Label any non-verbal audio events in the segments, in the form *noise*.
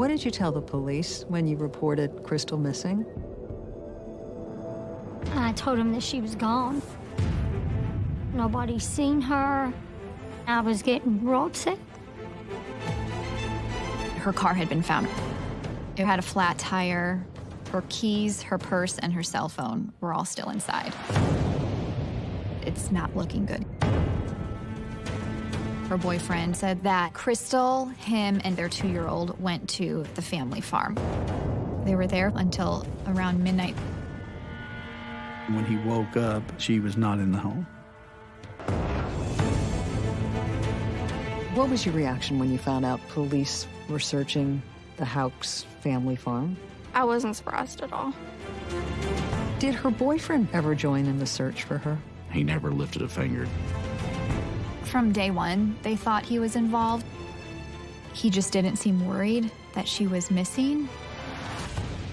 What did you tell the police when you reported Crystal missing? I told them that she was gone. Nobody's seen her. I was getting real upset. Her car had been found. It had a flat tire. Her keys, her purse, and her cell phone were all still inside. It's not looking good. Her boyfriend said that Crystal, him, and their two-year-old went to the family farm. They were there until around midnight. When he woke up, she was not in the home. What was your reaction when you found out police were searching the Houcks family farm? I wasn't surprised at all. Did her boyfriend ever join in the search for her? He never lifted a finger. From day one, they thought he was involved. He just didn't seem worried that she was missing.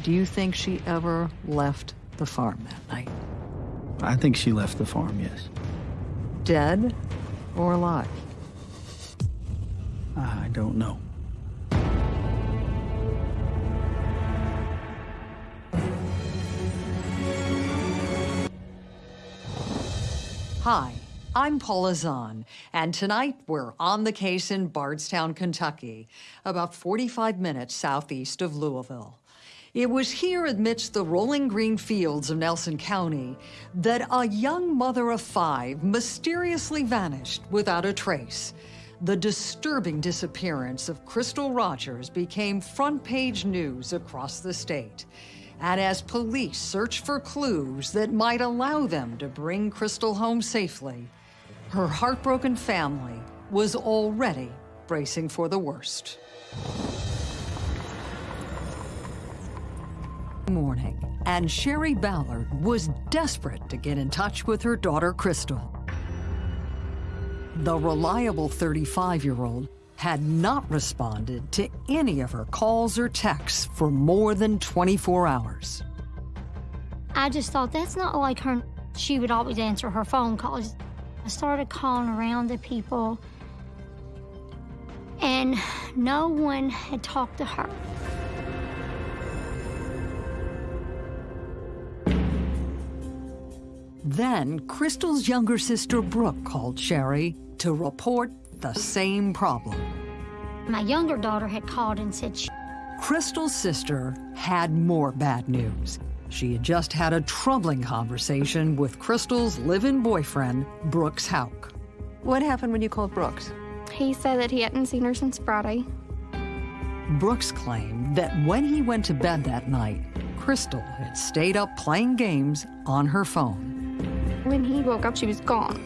Do you think she ever left the farm that night? I think she left the farm, yes. Dead or alive? I don't know. Hi, I'm Paula Zahn, and tonight we're on the case in Bardstown, Kentucky, about 45 minutes southeast of Louisville. It was here amidst the rolling green fields of Nelson County that a young mother of five mysteriously vanished without a trace. The disturbing disappearance of Crystal Rogers became front page news across the state. And as police searched for clues that might allow them to bring Crystal home safely, her heartbroken family was already bracing for the worst. Morning, and Sherry Ballard was desperate to get in touch with her daughter Crystal. The reliable 35-year-old had not responded to any of her calls or texts for more than 24 hours. I just thought that's not like her. She would always answer her phone calls. I started calling around to people, and no one had talked to her. Then Crystal's younger sister Brooke called Sherry to report the same problem. My younger daughter had called and said she Crystal's sister had more bad news. She had just had a troubling conversation with Crystal's live-in boyfriend, Brooks Houck. What happened when you called Brooks? He said that he hadn't seen her since Friday. Brooks claimed that when he went to bed that night, Crystal had stayed up playing games on her phone. When he woke up, she was gone.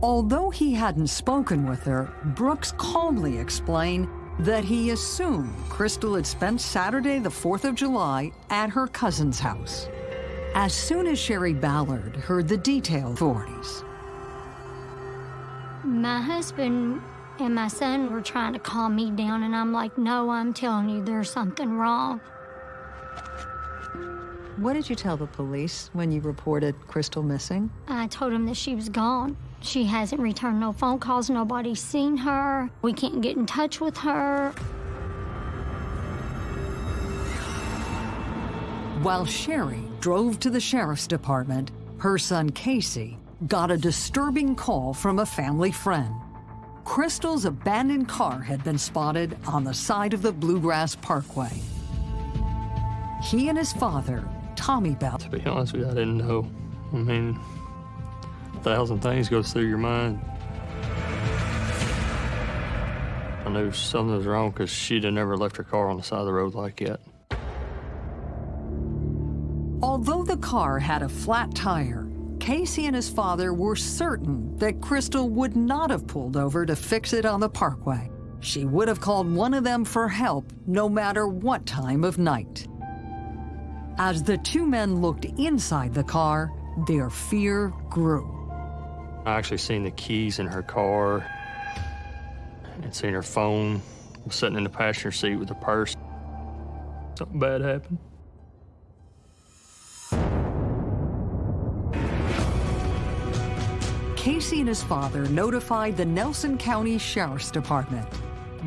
Although he hadn't spoken with her, Brooks calmly explained that he assumed Crystal had spent Saturday, the 4th of July, at her cousin's house. As soon as Sherry Ballard heard the detail authorities, My husband and my son were trying to calm me down, and I'm like, no, I'm telling you, there's something wrong. what did you tell the police when you reported Crystal missing? I told them that she was gone. She hasn't returned no phone calls. Nobody's seen her. We can't get in touch with her. While Sherry drove to the sheriff's department, her son Casey got a disturbing call from a family friend. Crystal's abandoned car had been spotted on the side of the Bluegrass Parkway. He and his father, Tommy Bell, To be honest with you, I didn't know. I mean, a thousand things goes through your mind. I knew something was wrong because she'd never left her car on the side of the road like that. Although the car had a flat tire, Casey and his father were certain that Crystal would not have pulled over to fix it on the parkway. She would have called one of them for help no matter what time of night. As the two men looked inside the car, their fear grew. I actually seen the keys in her car and seen her phone sitting in the passenger seat with her purse. Something bad happened. Casey and his father notified the Nelson County Sheriff's Department.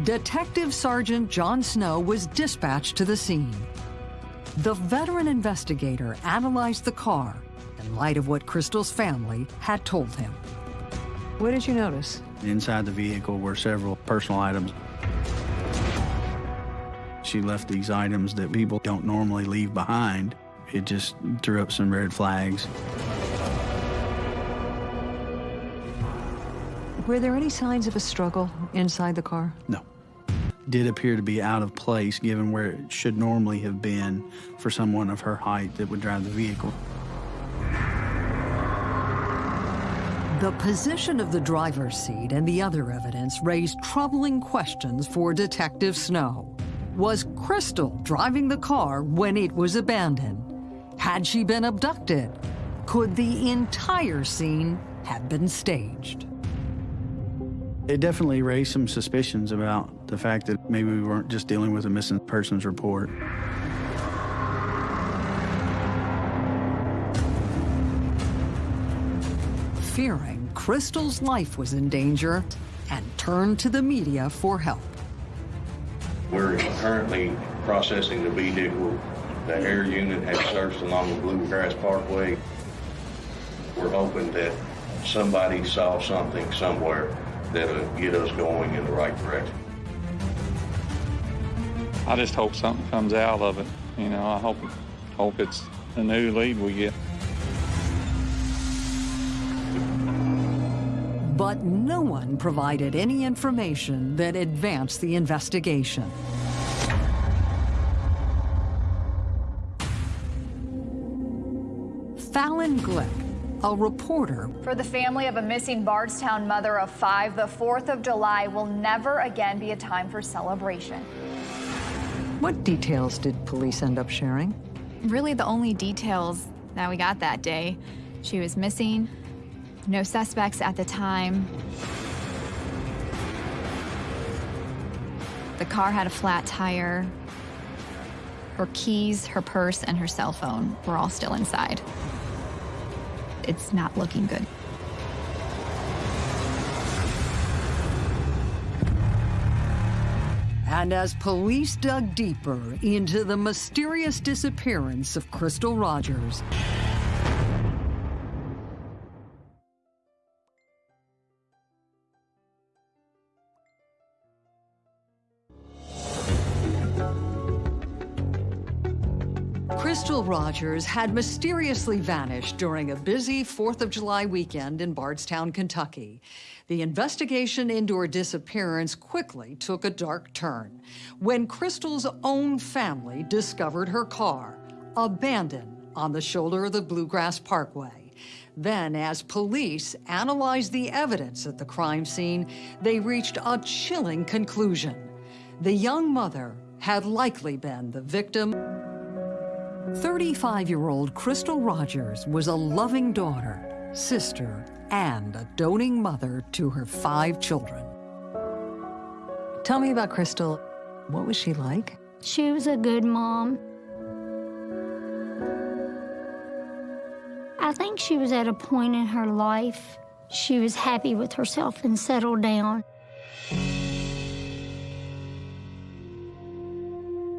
Detective Sergeant John Snow was dispatched to the scene. The veteran investigator analyzed the car in light of what Crystal's family had told him. What did you notice? Inside the vehicle were several personal items. She left these items that people don't normally leave behind. It just threw up some red flags. Were there any signs of a struggle inside the car? No. Did appear to be out of place given where it should normally have been for someone of her height that would drive the vehicle. The position of the driver's seat and the other evidence raised troubling questions for Detective Snow. Was Crystal driving the car when it was abandoned? Had she been abducted? Could the entire scene have been staged? It definitely raised some suspicions about the fact that maybe we weren't just dealing with a missing persons report. Fearing Crystal's life was in danger and turned to the media for help. We're currently processing the vehicle. The air unit has searched along the Bluegrass Parkway. We're hoping that somebody saw something somewhere that'll get us going in the right direction. I just hope something comes out of it. You know, I hope hope it's a new lead we get. But no one provided any information that advanced the investigation. Fallon Glick, a reporter For the family of a missing Bardstown mother of five, the 4th of July will never again be a time for celebration. What details did police end up sharing? Really, the only details that we got that day she was missing, no suspects at the time. The car had a flat tire. Her keys, her purse, and her cell phone were all still inside. It's not looking good. And as police dug deeper into the mysterious disappearance of Crystal Rogers, Rogers had mysteriously vanished during a busy 4th of July weekend in Bardstown, Kentucky. The investigation into her disappearance quickly took a dark turn when Crystal's own family discovered her car, abandoned on the shoulder of the Bluegrass Parkway. Then, as police analyzed the evidence at the crime scene, they reached a chilling conclusion. The young mother had likely been the victim 35-year-old Crystal Rogers was a loving daughter, sister, and a doting mother to her five children. Tell me about Crystal. What was she like? She was a good mom. I think she was at a point in her life, she was happy with herself and settled down.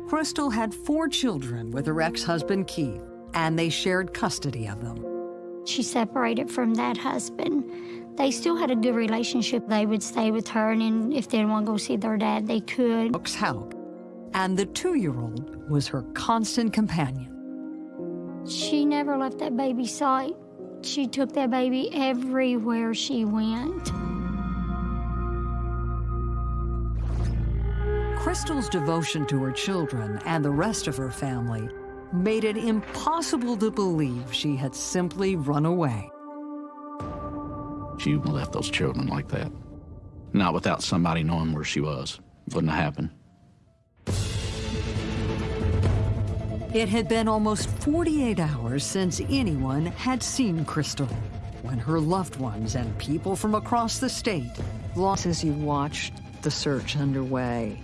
Crystal had four children with her ex-husband Keith, and they shared custody of them. She separated from that husband. They still had a good relationship. They would stay with her, and then if they didn't want to go see their dad, they could. Brooks help. And the two-year-old was her constant companion. She never left that baby's sight. She took that baby everywhere she went. Crystal's devotion to her children and the rest of her family made it impossible to believe she had simply run away. She left those children like that. Not without somebody knowing where she was. Wouldn't have happened. It had been almost 48 hours since anyone had seen Crystal when her loved ones and people from across the state lost as you watched the search underway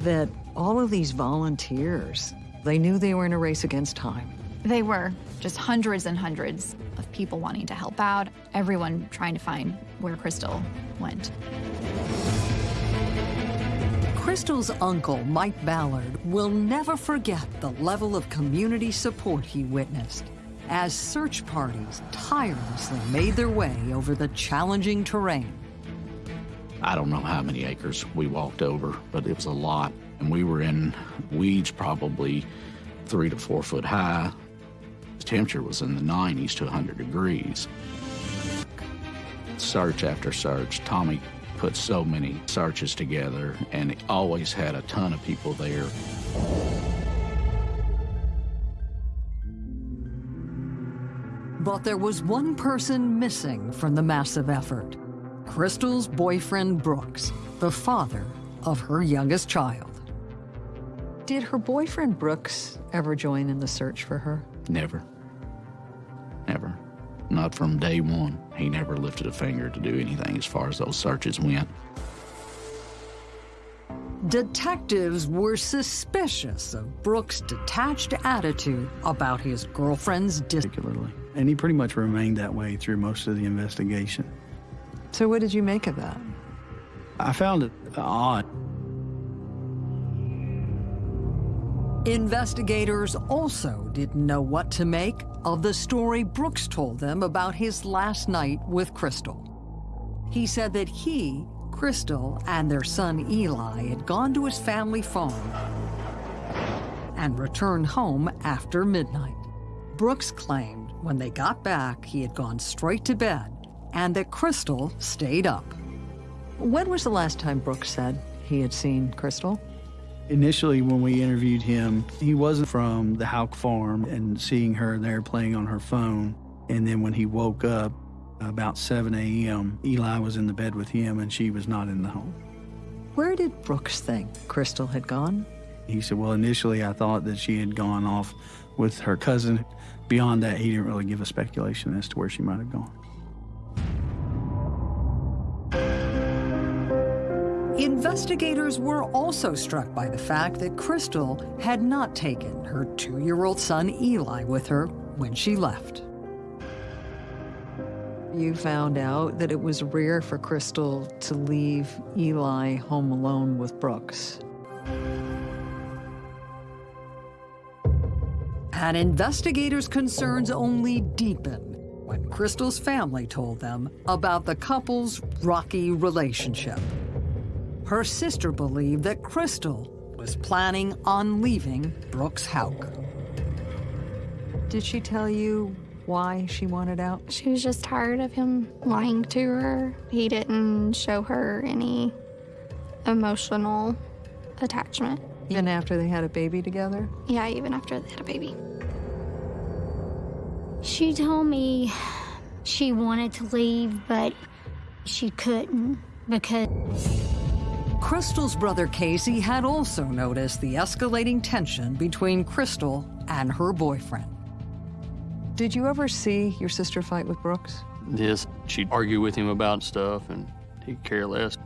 that all of these volunteers, they knew they were in a race against time. They were just hundreds and hundreds of people wanting to help out, everyone trying to find where Crystal went. Crystal's uncle, Mike Ballard, will never forget the level of community support he witnessed as search parties tirelessly made their way over the challenging terrain. I don't know how many acres we walked over, but it was a lot. And we were in weeds probably three to four foot high. The temperature was in the 90s to 100 degrees. Search after search, Tommy put so many searches together and it always had a ton of people there. But there was one person missing from the massive effort. Crystal's boyfriend Brooks, the father of her youngest child. Did her boyfriend Brooks ever join in the search for her? Never. Never. Not from day one. He never lifted a finger to do anything as far as those searches went. Detectives were suspicious of Brooks' detached attitude about his girlfriend's particularly. And he pretty much remained that way through most of the investigation. So what did you make of that? I found it odd. Investigators also didn't know what to make of the story Brooks told them about his last night with Crystal. He said that he, Crystal, and their son Eli had gone to his family farm and returned home after midnight. Brooks claimed when they got back, he had gone straight to bed and that Crystal stayed up. When was the last time Brooks said he had seen Crystal? Initially, when we interviewed him, he wasn't from the Houck farm and seeing her there playing on her phone. And then when he woke up about 7 a.m., Eli was in the bed with him and she was not in the home. Where did Brooks think Crystal had gone? He said, Well, initially I thought that she had gone off with her cousin. Beyond that, he didn't really give a speculation as to where she might have gone. Investigators were also struck by the fact that Crystal had not taken her two-year-old son Eli with her when she left. You found out that it was rare for Crystal to leave Eli home alone with Brooks. And investigators' concerns only deepened when Crystal's family told them about the couple's rocky relationship. Her sister believed that Crystal was planning on leaving Brooks Houck. Did she tell you why she wanted out? She was just tired of him lying to her. He didn't show her any emotional attachment. Even after they had a baby together? Yeah, even after they had a baby. She told me she wanted to leave, but she couldn't because Crystal's brother Casey had also noticed the escalating tension between Crystal and her boyfriend. Did you ever see your sister fight with Brooks? Yes, she'd argue with him about stuff and he'd care less.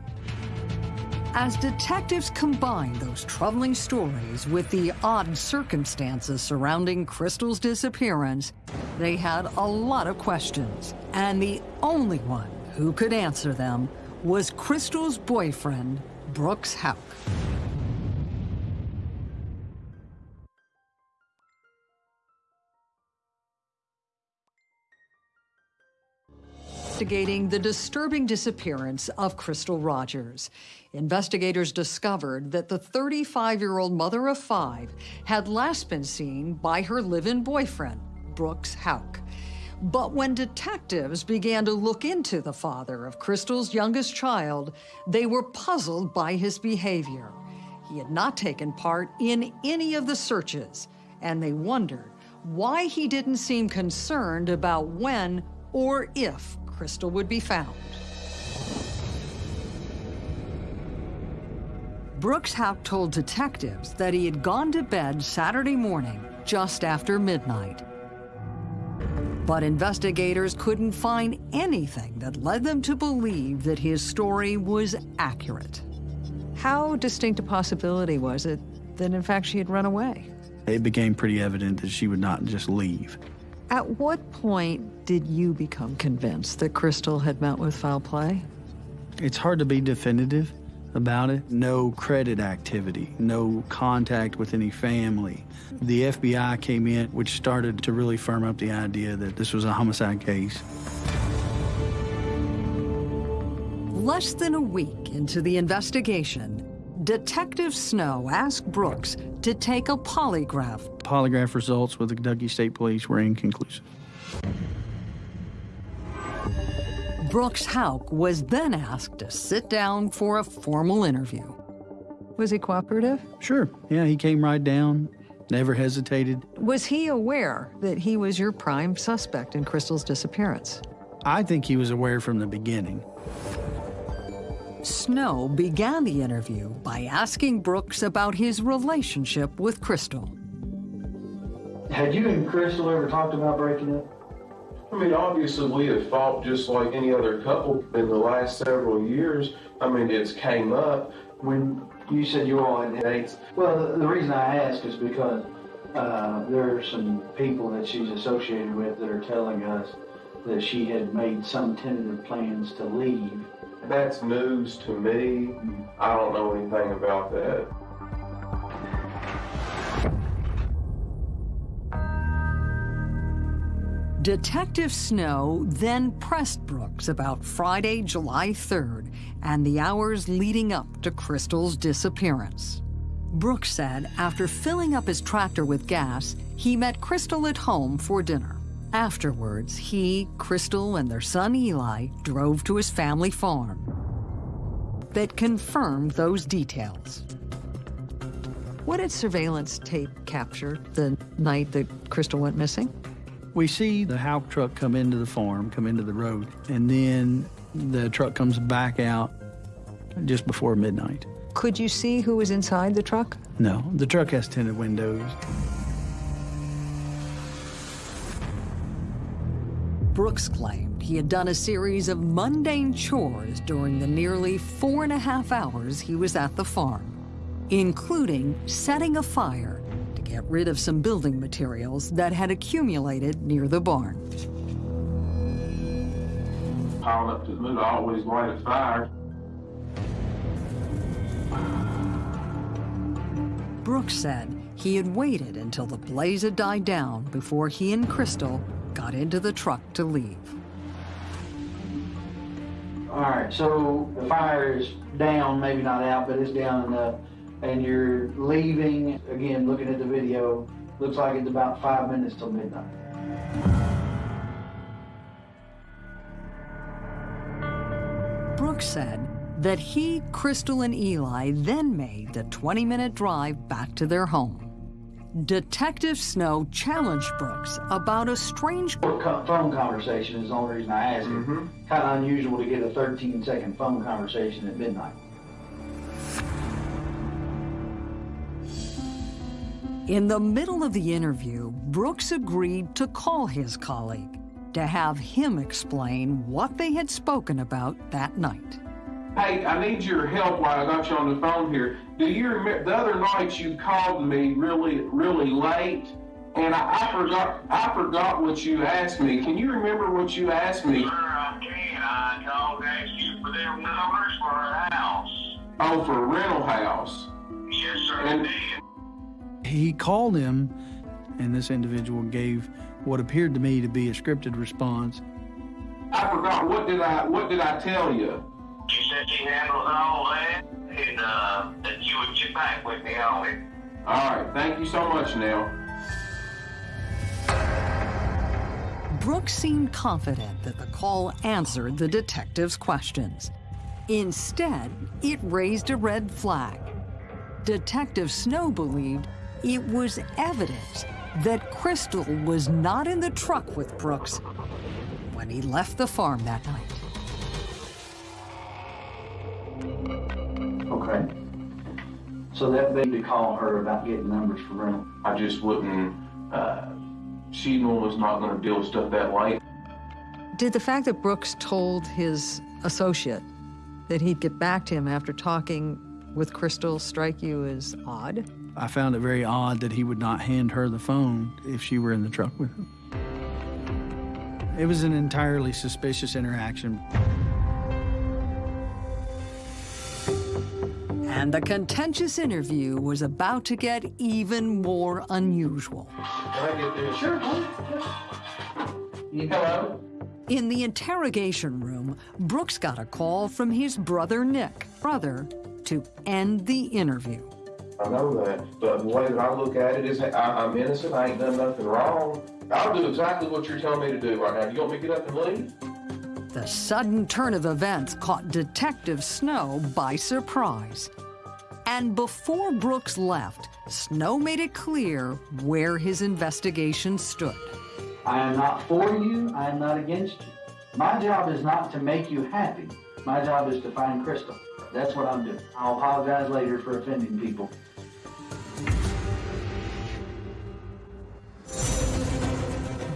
As detectives combined those troubling stories with the odd circumstances surrounding Crystal's disappearance, they had a lot of questions. And the only one who could answer them was Crystal's boyfriend, Brooks Houck. Investigating the disturbing disappearance of Crystal Rogers. Investigators discovered that the 35-year-old mother of five had last been seen by her live-in boyfriend, Brooks Houck. But when detectives began to look into the father of Crystal's youngest child, they were puzzled by his behavior. He had not taken part in any of the searches, and they wondered why he didn't seem concerned about when or if Crystal would be found. Brooks Houck told detectives that he had gone to bed Saturday morning just after midnight. But investigators couldn't find anything that led them to believe that his story was accurate. How distinct a possibility was it that, in fact, she had run away? It became pretty evident that she would not just leave. At what point did you become convinced that Crystal had met with foul play? It's hard to be definitive about it. No credit activity, no contact with any family. The FBI came in, which started to really firm up the idea that this was a homicide case. Less than a week into the investigation, Detective Snow asked Brooks to take a polygraph. Polygraph results with the Kentucky State Police were inconclusive. Brooks Houck was then asked to sit down for a formal interview. Was he cooperative? Sure. Yeah, he came right down, never hesitated. Was he aware that he was your prime suspect in Crystal's disappearance? I think he was aware from the beginning. Snow began the interview by asking Brooks about his relationship with Crystal. Had you and Crystal ever talked about breaking up? I mean, obviously, we have fought just like any other couple in the last several years. I mean, it's came up. When you said you all had dates, well, the, the reason I ask is because uh, there are some people that she's associated with that are telling us that she had made some tentative plans to leave. That's news to me. I don't know anything about that. Detective Snow then pressed Brooks about Friday, July 3rd, and the hours leading up to Crystal's disappearance. Brooks said after filling up his tractor with gas, he met Crystal at home for dinner. Afterwards, he, Crystal, and their son Eli drove to his family farm. That confirmed those details. What did surveillance tape capture the night that Crystal went missing? We see the Houck truck come into the farm, come into the road, and then the truck comes back out just before midnight. Could you see who was inside the truck? No, the truck has tinted windows. Brooks claimed he had done a series of mundane chores during the nearly four and a half hours he was at the farm, including setting a fire to get rid of some building materials that had accumulated near the barn. Piled up to the moon, I always light a fire. Brooks said he had waited until the blaze had died down before he and Crystal got into the truck to leave. All right, so the fire is down, maybe not out, but it's down enough, and you're leaving. Again, looking at the video, looks like it's about five minutes till midnight. Brooks said that he, Crystal, and Eli then made the 20 minute drive back to their home. Detective Snow challenged Brooks about a strange phone conversation is the only reason I ask it. Mm-hmm. Kind of unusual to get a 13 second phone conversation at midnight. In the middle of the interview, Brooks agreed to call his colleague to have him explain what they had spoken about that night. Hey, I need your help while I got you on the phone here. Do you remember the other night you called me really, really late, and I, I forgot, I forgot what you asked me. Can you remember what you asked me? Sure, I can. I called asked you for them numbers for a house. Oh, for a rental house. Yes, sir, And- indeed. He called him, and this individual gave what appeared to me to be a scripted response. I forgot. What did I, what did I tell you? You said she handles all that, and uh, that you would get back with me on it. All right. Thank you so much, Nell. Brooks seemed confident that the call answered the detective's questions. Instead, it raised a red flag. Detective Snow believed it was evident that Crystal was not in the truck with Brooks when he left the farm that night. Okay. So that made me call her about getting numbers for rental. I just wouldn't. Uh, she was not going to deal with stuff that late. Did the fact that Brooks told his associate that he'd get back to him after talking with Crystal strike you as odd? I found it very odd that he would not hand her the phone if she were in the truck with him. It was an entirely suspicious interaction. And the contentious interview was about to get even more unusual. Can I get this? Sure. Hello? In the interrogation room, Brooks got a call from his brother Nick, brother, to end the interview. I know that, but the way that I look at it is I, I'm innocent. I ain't done nothing wrong. I'll do exactly what you're telling me to do right now. You want me to get up and leave? The sudden turn of events caught Detective Snow by surprise. And before Brooks left, Snow made it clear where his investigation stood. I am not for you. I am not against you. My job is not to make you happy. My job is to find Crystal. That's what I'm doing. I'll apologize later for offending people.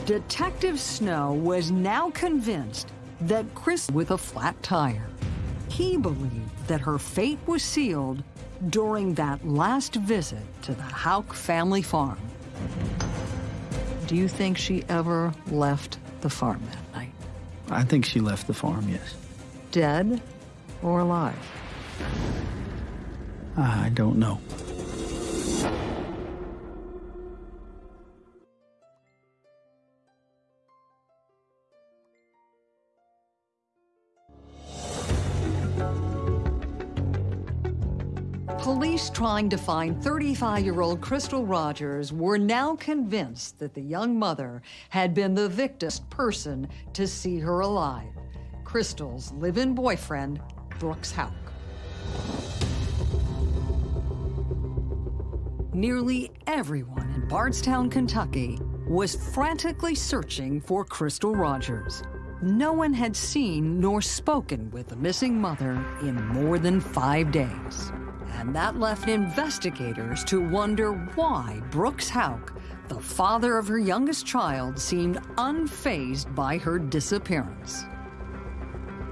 Detective Snow was now convinced that Chris with a flat tire. He believed that her fate was sealed during that last visit to the Houck family farm. Do you think she ever left the farm that night? I think she left the farm, yes. Dead or alive? I don't know. Police trying to find 35-year-old Crystal Rogers were now convinced that the young mother had been the victim's person to see her alive. Crystal's live-in boyfriend, Brooks Houck. Nearly everyone in Bardstown, Kentucky was frantically searching for Crystal Rogers. No one had seen nor spoken with the missing mother in more than five days. And that left investigators to wonder why Brooks Houck, the father of her youngest child, seemed unfazed by her disappearance.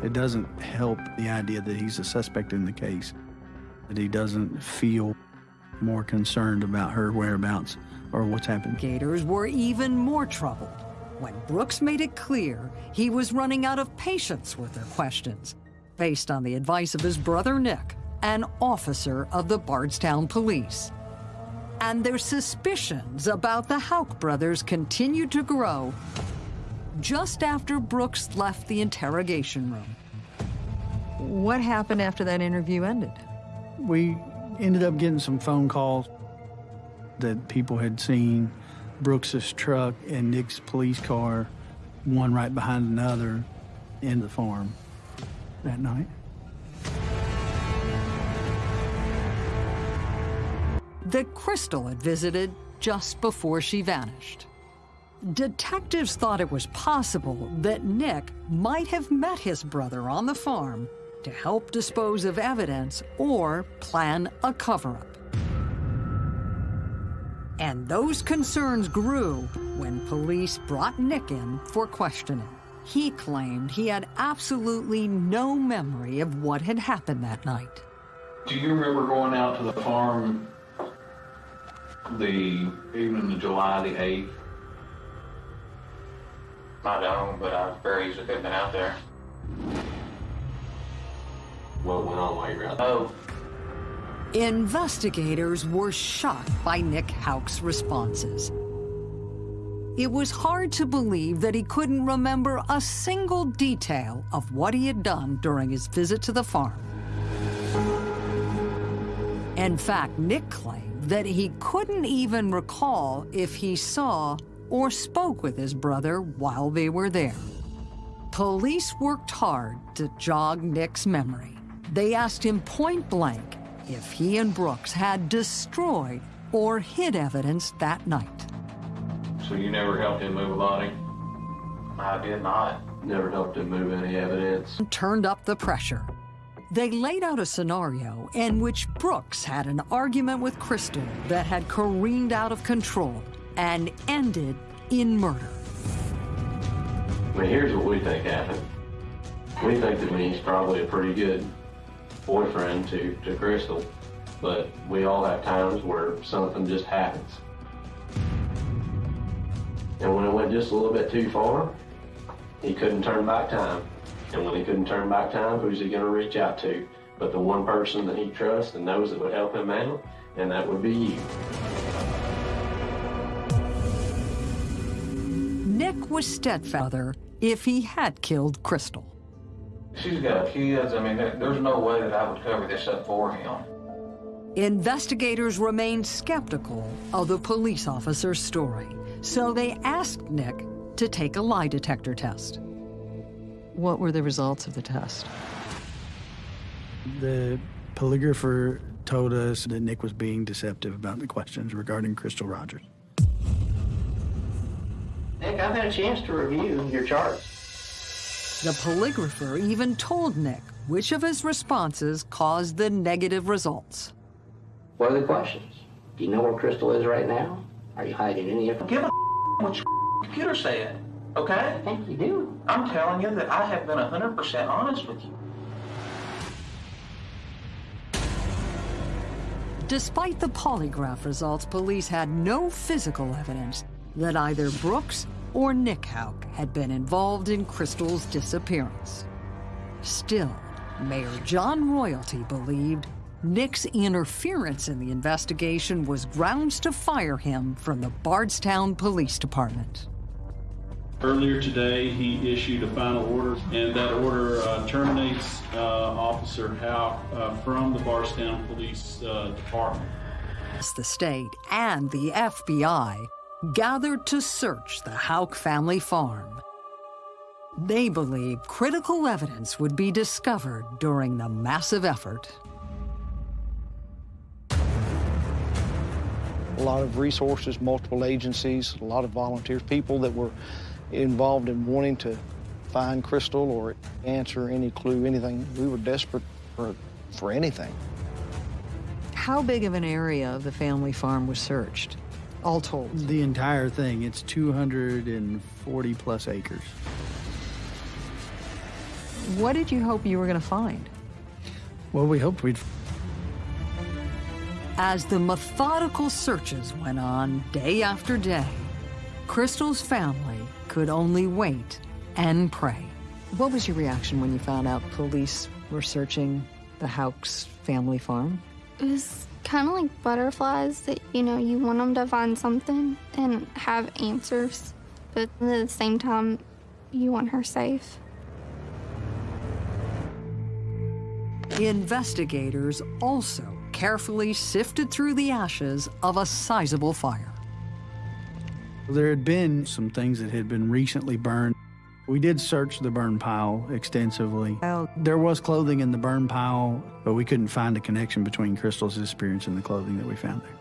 It doesn't help the idea that he's a suspect in the case, that he doesn't feel more concerned about her whereabouts or what's happened. Gators were even more troubled when Brooks made it clear he was running out of patience with their questions, based on the advice of his brother Nick, an officer of the Bardstown Police. And their suspicions about the Houck brothers continued to grow just after Brooks left the interrogation room. What happened after that interview ended? We ended up getting some phone calls that people had seen Brooks's truck and Nick's police car, one right behind another, in the farm that night. That Crystal had visited just before she vanished. Detectives thought it was possible that Nick might have met his brother on the farm to help dispose of evidence or plan a cover-up. And those concerns grew when police brought Nick in for questioning. He claimed he had absolutely no memory of what had happened that night. Do you remember going out to the farm the evening of July the 8th? I don't, but I very easily could have been out there. What went on while you were out there? Oh, Investigators were shocked by Nick Houck's responses. It was hard to believe that he couldn't remember a single detail of what he had done during his visit to the farm. In fact, Nick claimed that he couldn't even recall if he saw or spoke with his brother while they were there. Police worked hard to jog Nick's memory. They asked him point blank if he and Brooks had destroyed or hid evidence that night. So you never helped him move a body? I did not. Never helped him move any evidence. Turned up the pressure. They laid out a scenario in which Brooks had an argument with Crystal that had careened out of control and ended in murder. I mean, here's what we think happened. We think that he's probably a pretty good boyfriend to, to Crystal, but we all have times where something just happens. And when it went just a little bit too far, He couldn't turn back time. And when he couldn't turn back time, who's he going to reach out to? But the one person that he trusts and knows that would help him out, and that would be you. Nick was stepfather if he had killed Crystal. She's got kids. I mean, there's no way that I would cover this up for him. Investigators remained skeptical of the police officer's story, so they asked Nick to take a lie detector test. What were the results of the test? The polygrapher told us that Nick was being deceptive about the questions regarding Crystal Rogers. Nick, I've had a chance to review your charts. The polygrapher even told Nick which of his responses caused the negative results. What are the questions? Do you know where Crystal is right now? Are you hiding any information? Give a *laughs* what your computer said, okay? I think you do. I'm telling you that I have been 100% honest with you. Despite the polygraph results, police had no physical evidence that either Brooks or Nick Houck had been involved in Crystal's disappearance. Still, Mayor John Royalty believed Nick's interference in the investigation was grounds to fire him from the Bardstown Police Department. Earlier today, he issued a final order, and that order uh, terminates uh, Officer Howe uh, from the Bardstown Police uh, Department. The state and the FBI gathered to search the Houck family farm. They believe critical evidence would be discovered during the massive effort. a lot of resources, multiple agencies, a lot of volunteers, people that were involved in wanting to find Crystal or answer any clue, anything. We were desperate for, for anything. How big of an area of the family farm was searched, all told? The entire thing, it's 240 plus acres. What did you hope you were going to find? Well, we hoped we'd As the methodical searches went on day after day, Crystal's family could only wait and pray. What was your reaction when you found out police were searching the Houcks family farm? It was kind of like butterflies that, you know, you want them to find something and have answers, but at the same time, you want her safe. Investigators also carefully sifted through the ashes of a sizable fire. There had been some things that had been recently burned. We did search the burn pile extensively. There was clothing in the burn pile, but we couldn't find a connection between Crystal's disappearance and the clothing that we found there.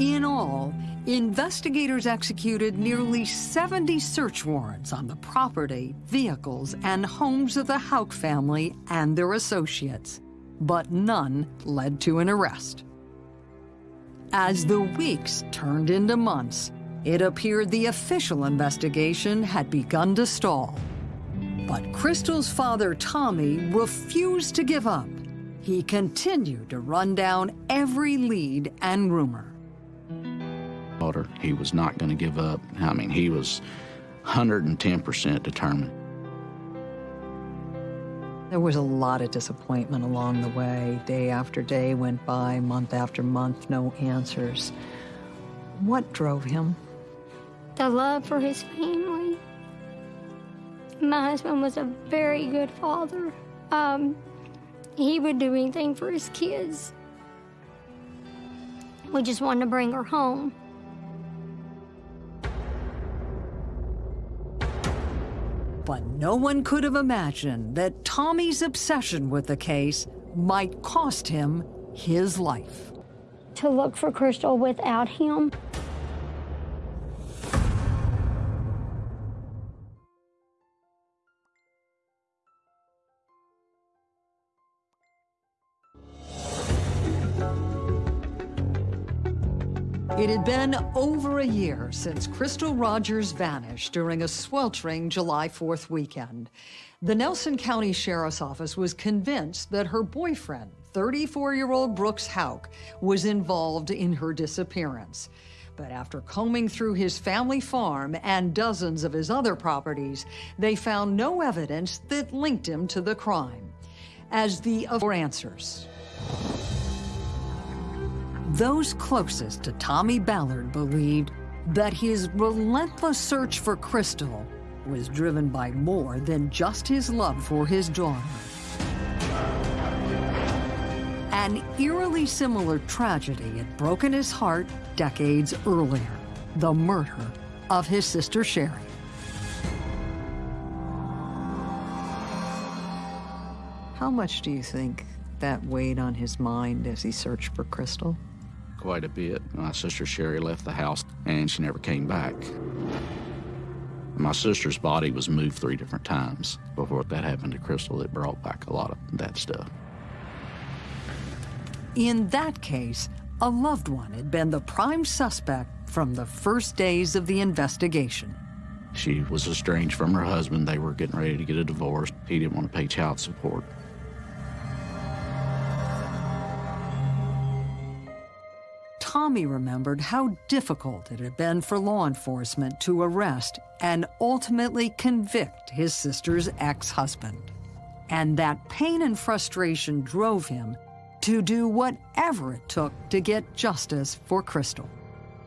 In all, investigators executed nearly 70 search warrants on the property, vehicles, and homes of the Houck family and their associates, but none led to an arrest. As the weeks turned into months, it appeared the official investigation had begun to stall. But Crystal's father, Tommy, refused to give up. He continued to run down every lead and rumor. He was not going to give up. I mean, he was 110% determined. There was a lot of disappointment along the way. Day after day went by, month after month, no answers. What drove him? The love for his family. My husband was a very good father. Um, he would do anything for his kids. We just wanted to bring her home. But no one could have imagined that Tommy's obsession with the case might cost him his life. To look for Crystal without him. It had been over a year since Crystal Rogers vanished during a sweltering July 4th weekend. The Nelson County Sheriff's Office was convinced that her boyfriend, 34-year-old Brooks Houck, was involved in her disappearance. But after combing through his family farm and dozens of his other properties, they found no evidence that linked him to the crime. As the answers. Those closest to Tommy Ballard believed that his relentless search for Crystal was driven by more than just his love for his daughter. An eerily similar tragedy had broken his heart decades earlier, the murder of his sister Sherry. How much do you think that weighed on his mind as he searched for Crystal? Quite a bit. My sister Sherry left the house and she never came back. My sister's body was moved three different times before that happened to Crystal. It brought back a lot of that stuff. In that case, a loved one had been the prime suspect from the first days of the investigation. She was estranged from her husband. They were getting ready to get a divorce. He didn't want to pay child support. Tommy remembered how difficult it had been for law enforcement to arrest and ultimately convict his sister's ex-husband. And that pain and frustration drove him to do whatever it took to get justice for Crystal.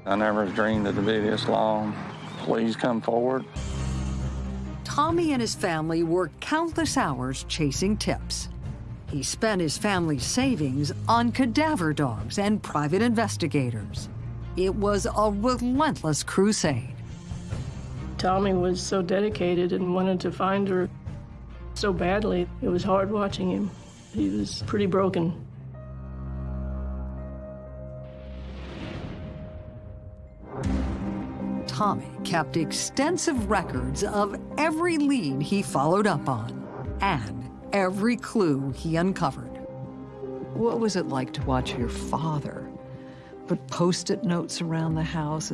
I never dreamed it'd be this long. Please come forward. Tommy and his family worked countless hours chasing tips. He spent his family's savings on cadaver dogs and private investigators. It was a relentless crusade. Tommy was so dedicated and wanted to find her so badly. It was hard watching him. He was pretty broken. Tommy kept extensive records of every lead he followed up on and every clue he uncovered. What was it like to watch your father put post-it notes around the house?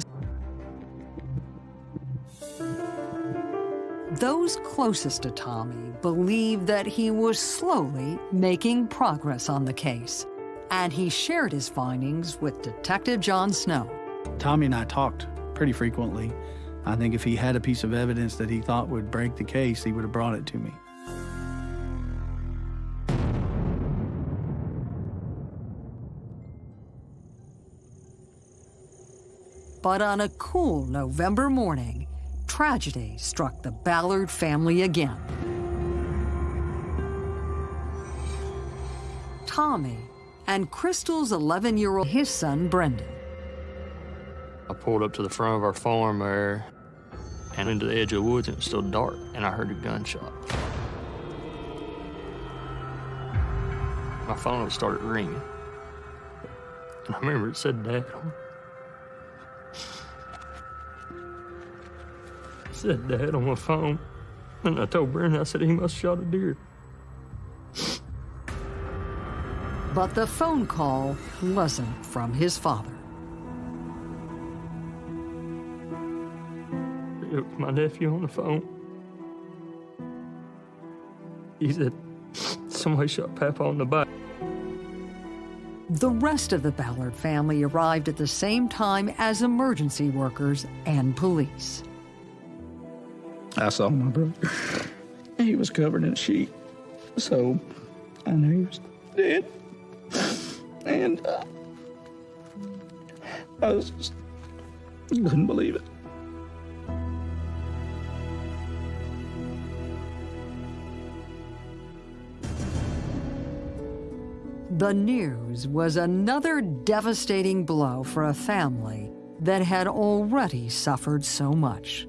Those closest to Tommy believed that he was slowly making progress on the case, and he shared his findings with Detective John Snow. Tommy and I talked pretty frequently. I think if he had a piece of evidence that he thought would break the case, he would have brought it to me. But on a cool November morning, tragedy struck the Ballard family again. Tommy and Crystal's 11-year-old, his son, Brendan. I pulled up to the front of our farm there and into the edge of the woods, and it was still dark, and I heard a gunshot. My phone started ringing. And I remember it said Dad said Dad on my phone. And I told Brendan, I said, he must have shot a deer. But the phone call wasn't from his father. It was my nephew on the phone. He said, somebody shot Papa on the back. The rest of the Ballard family arrived at the same time as emergency workers and police. I saw my brother. He was covered in a sheet. So I knew he was dead. And uh, I was just, couldn't believe it. The news was another devastating blow for a family that had already suffered so much.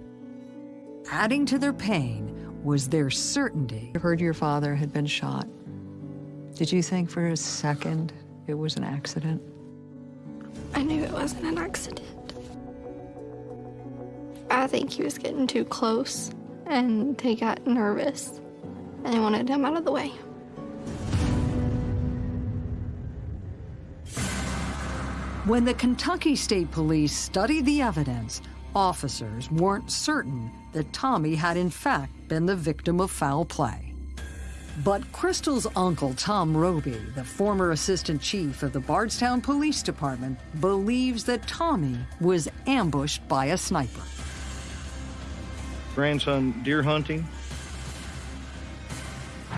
Adding to their pain was their certainty. You heard your father had been shot. Did you think for a second it was an accident? I knew it wasn't an accident. I think he was getting too close and they got nervous and they wanted him out of the way. When the Kentucky State Police studied the evidence, officers weren't certain that Tommy had in fact been the victim of foul play. But Crystal's uncle, Tom Roby, the former assistant chief of the Bardstown Police Department, believes that Tommy was ambushed by a sniper. Grandson deer hunting.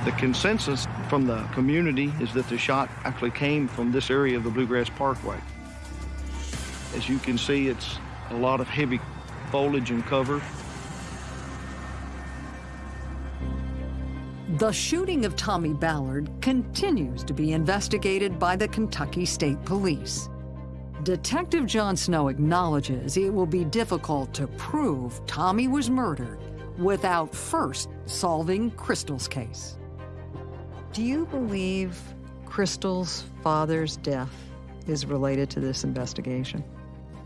The consensus from the community is that the shot actually came from this area of the Bluegrass Parkway. As you can see, it's a lot of heavy foliage and cover. The shooting of Tommy Ballard continues to be investigated by the Kentucky State Police. Detective John Snow acknowledges it will be difficult to prove Tommy was murdered without first solving Crystal's case. Do you believe Crystal's father's death is related to this investigation?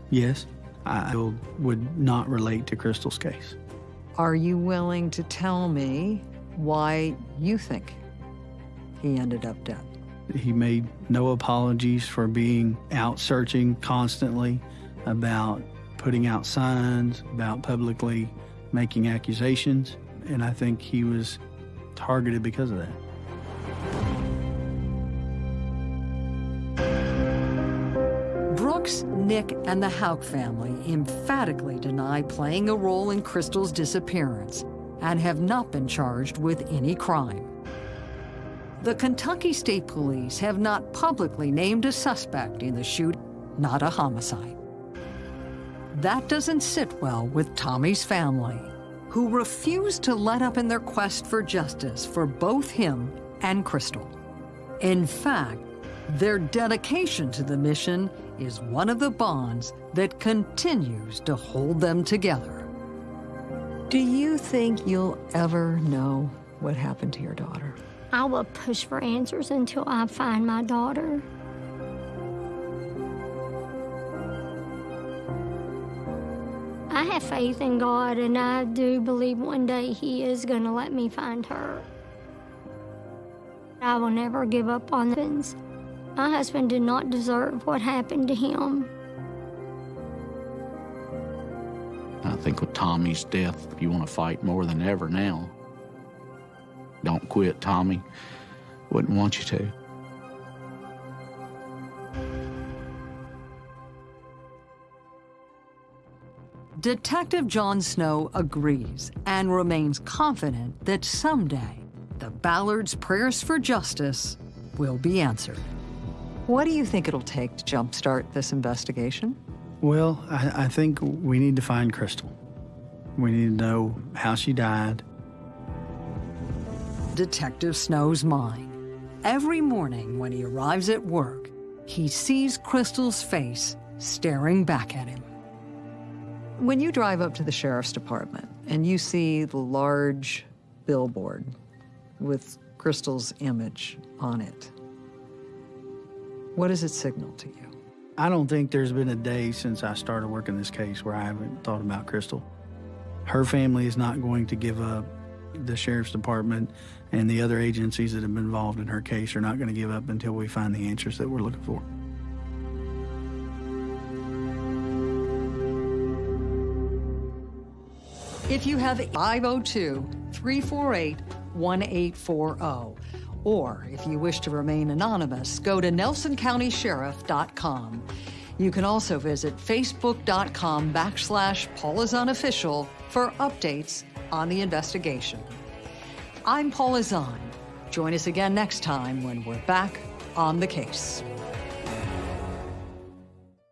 Yes, I would not relate to Crystal's case. Are you willing to tell me why you think he ended up dead? He made no apologies for being out searching constantly, about putting out signs, about publicly making accusations, and I think he was targeted because of that. Nick, and the Houck family emphatically deny playing a role in Crystal's disappearance and have not been charged with any crime. The Kentucky State Police have not publicly named a suspect in the shooting, not a homicide. That doesn't sit well with Tommy's family, who refuse to let up in their quest for justice for both him and Crystal. In fact, their dedication to the mission is one of the bonds that continues to hold them together. Do you think you'll ever know what happened to your daughter? I will push for answers until I find my daughter. I have faith in God, and I do believe one day He is going to let me find her. I will never give up on things. My husband did not deserve what happened to him. I think with Tommy's death, you want to fight more than ever now. Don't quit, Tommy. Wouldn't want you to. Detective John Snow agrees and remains confident that someday the Ballard's prayers for justice will be answered. What do you think it'll take to jumpstart this investigation? Well, I, I think we need to find Crystal. We need to know how she died. Detective Snow's mind. Every morning when he arrives at work, he sees Crystal's face staring back at him. When you drive up to the sheriff's department and you see the large billboard with Crystal's image on it, what does it signal to you? I don't think there's been a day since I started working this case where I haven't thought about Crystal. Her family is not going to give up. The sheriff's department and the other agencies that have been involved in her case are not going to give up until we find the answers that we're looking for. If you have 502 348 1840, or if you wish to remain anonymous, go to nelsoncountysheriff.com. You can also visit facebook.com backslash paulazahnofficial for updates on the investigation. I'm Paula Zahn. Join us again next time when we're back on the case.